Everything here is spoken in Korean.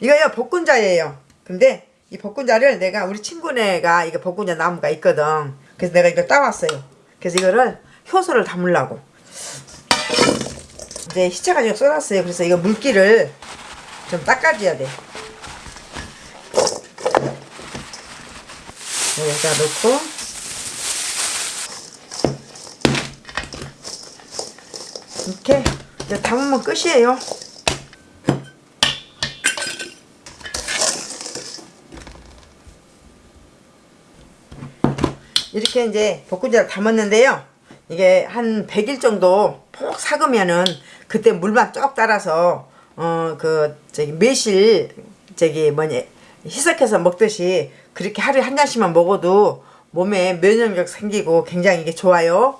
이거요 볶은자예요. 근데 이 볶은자를 내가 우리 친구네가 이게 볶은자 나무가 있거든. 그래서 내가 이걸 따왔어요. 그래서 이거를 효소를 담으려고. 이제 희차가지고 쏟았어요. 그래서 이거 물기를 좀 닦아줘야 돼. 여기다 넣고 이렇게 이제 담으면 끝이에요. 이렇게 이제 볶음자를 담았는데요. 이게 한 100일 정도 폭 삭으면은 그때 물만 쭉 따라서 어 그 저기 매실 저기 뭐냐 희석해서 먹듯이 그렇게 하루에 한 잔씩만 먹어도 몸에 면역력 생기고 굉장히 이게 좋아요.